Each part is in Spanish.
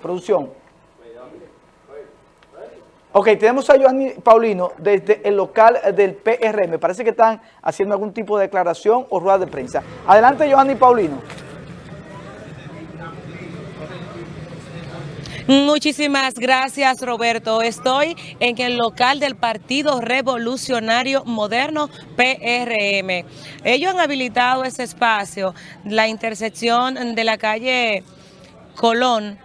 producción. Ok, tenemos a Joanny Paulino desde el local del PR. Me parece que están haciendo algún tipo de declaración o rueda de prensa. Adelante, Joanny Paulino. Muchísimas gracias, Roberto. Estoy en el local del Partido Revolucionario Moderno, PRM. Ellos han habilitado ese espacio, la intersección de la calle Colón,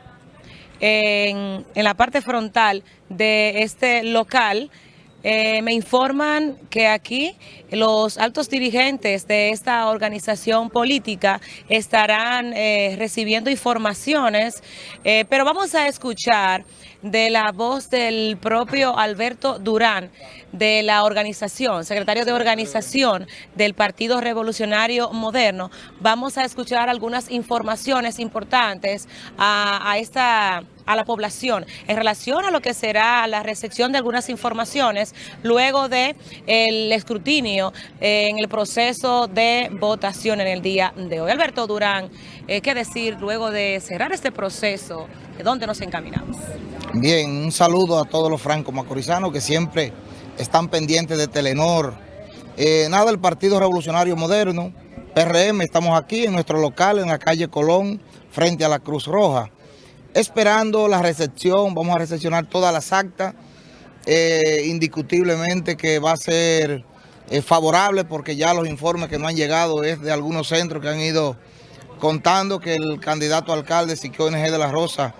en, en la parte frontal de este local, eh, me informan que aquí los altos dirigentes de esta organización política estarán eh, recibiendo informaciones, eh, pero vamos a escuchar de la voz del propio Alberto Durán de la organización, secretario de organización del Partido Revolucionario Moderno. Vamos a escuchar algunas informaciones importantes a, a esta a la población en relación a lo que será la recepción de algunas informaciones luego de el escrutinio en el proceso de votación en el día de hoy. Alberto Durán, eh, ¿qué decir luego de cerrar este proceso? ¿De dónde nos encaminamos? Bien, un saludo a todos los francos macorizanos que siempre están pendientes de Telenor. Eh, nada, el Partido Revolucionario Moderno, PRM, estamos aquí en nuestro local en la calle Colón, frente a la Cruz Roja esperando la recepción, vamos a recepcionar todas las actas, eh, indiscutiblemente que va a ser eh, favorable porque ya los informes que no han llegado es de algunos centros que han ido contando que el candidato alcalde Siquio NG de la Rosa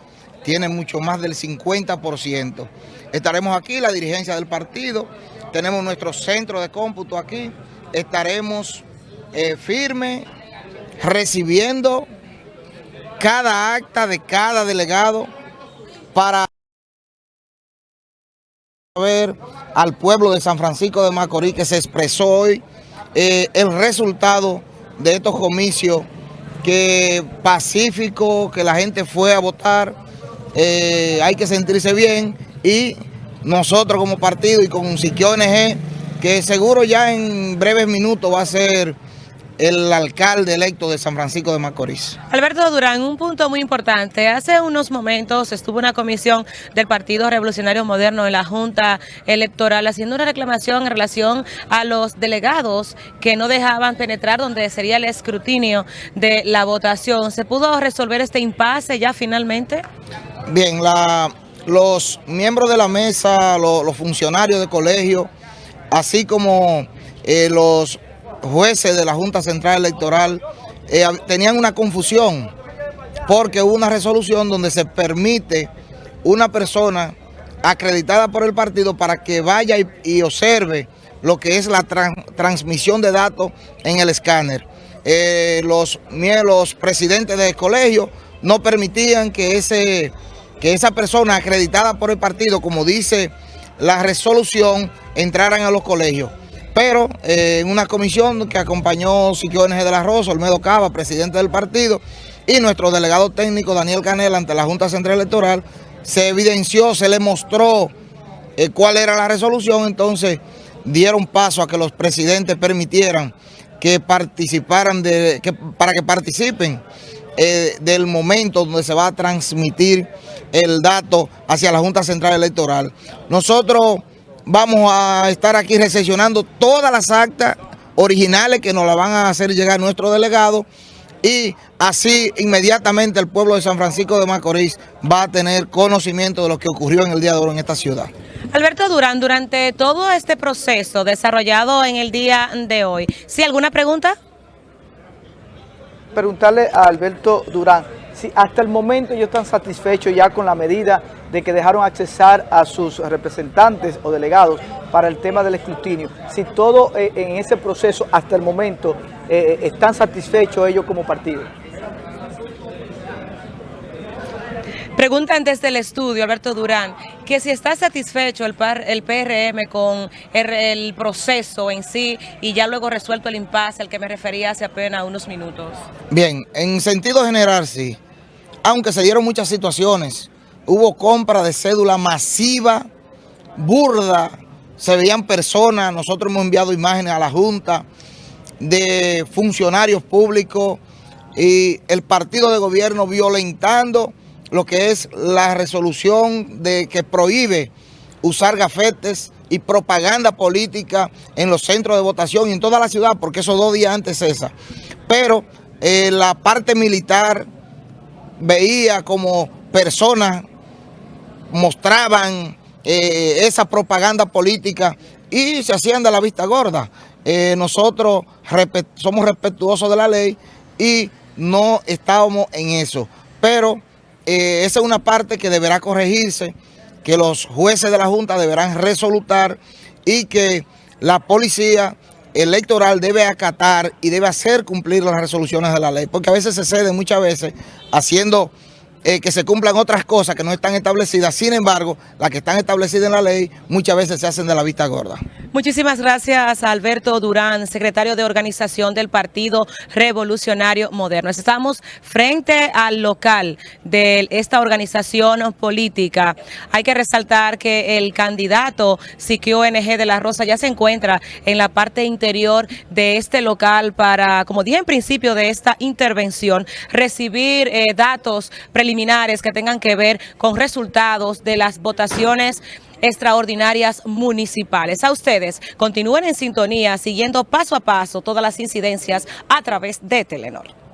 tiene mucho más del 50%. Estaremos aquí, la dirigencia del partido, tenemos nuestro centro de cómputo aquí, estaremos eh, firmes, recibiendo cada acta de cada delegado para ver al pueblo de San Francisco de Macorís que se expresó hoy eh, el resultado de estos comicios que pacífico, que la gente fue a votar, eh, hay que sentirse bien y nosotros como partido y con Siquio que seguro ya en breves minutos va a ser el alcalde electo de San Francisco de Macorís. Alberto Durán, un punto muy importante. Hace unos momentos estuvo una comisión del Partido Revolucionario Moderno en la Junta Electoral haciendo una reclamación en relación a los delegados que no dejaban penetrar donde sería el escrutinio de la votación. ¿Se pudo resolver este impasse ya finalmente? Bien, la, los miembros de la mesa, los, funcionarios de colegio, así como eh, los jueces de la Junta Central Electoral eh, tenían una confusión porque hubo una resolución donde se permite una persona acreditada por el partido para que vaya y, observe lo que es la transmisión de datos en el escáner. Eh, los, los presidentes del colegio no permitían que, ese, que esa persona acreditada por el partido, como dice la resolución, entraran a los colegios pero eh, en una comisión que acompañó Siquio NG de la Rosa, Olmedo Cava, presidente del partido, y nuestro delegado técnico Daniel Canela ante la Junta Central Electoral, se evidenció, se le mostró eh, cuál era la resolución, entonces dieron paso a que los presidentes permitieran que participaran, de, que, para que participen eh, del momento donde se va a transmitir el dato hacia la Junta Central Electoral. Nosotros vamos a estar aquí recepcionando todas las actas originales que nos la van a hacer llegar nuestro delegado y así inmediatamente el pueblo de San Francisco de Macorís va a tener conocimiento de lo que ocurrió en el día de hoy en esta ciudad. Alberto Durán, durante todo este proceso desarrollado en el día de hoy, ¿sí alguna pregunta? Preguntarle a Alberto Durán, si hasta el momento ellos están satisfechos ya con la medida de que dejaron accesar a sus representantes o delegados para el tema del escrutinio. Si todo eh, en ese proceso hasta el momento eh, están satisfechos ellos como partido. Preguntan desde el estudio, Alberto Durán, que si está satisfecho el, el PRM con el, proceso en sí y ya luego resuelto el impasse al que me refería hace apenas unos minutos. Bien, en sentido general sí aunque se dieron muchas situaciones, hubo compra de cédula masiva, burda, se veían personas, nosotros hemos enviado imágenes a la Junta de funcionarios públicos y el partido de gobierno violentando lo que es la resolución de que prohíbe usar gafetes y propaganda política en los centros de votación y en toda la ciudad, porque esos dos días antes cesa. Pero eh, la parte militar veía como personas mostraban eh, esa propaganda política y se hacían de la vista gorda. Eh, nosotros somos respetuosos de la ley y no estábamos en eso. Pero esa es una parte que deberá corregirse que los jueces de la Junta deberán resolutar y que la policía electoral debe acatar y debe hacer cumplir las resoluciones de la ley, porque a veces se cede muchas veces haciendo eh, que se cumplan otras cosas que no están establecidas, sin embargo, las que están establecidas en la ley muchas veces se hacen de la vista gorda. Muchísimas gracias a Alberto Durán, secretario de organización del Partido Revolucionario Moderno. Estamos frente al local de esta organización política. Hay que resaltar que el candidato Siquio NG de la Rosa ya se encuentra en la parte interior de este local para, como dije en principio de esta intervención, recibir eh, datos preliminares que tengan que ver con resultados de las votaciones extraordinarias municipales. A ustedes, continúen en sintonía, siguiendo paso a paso todas las incidencias a través de Telenor.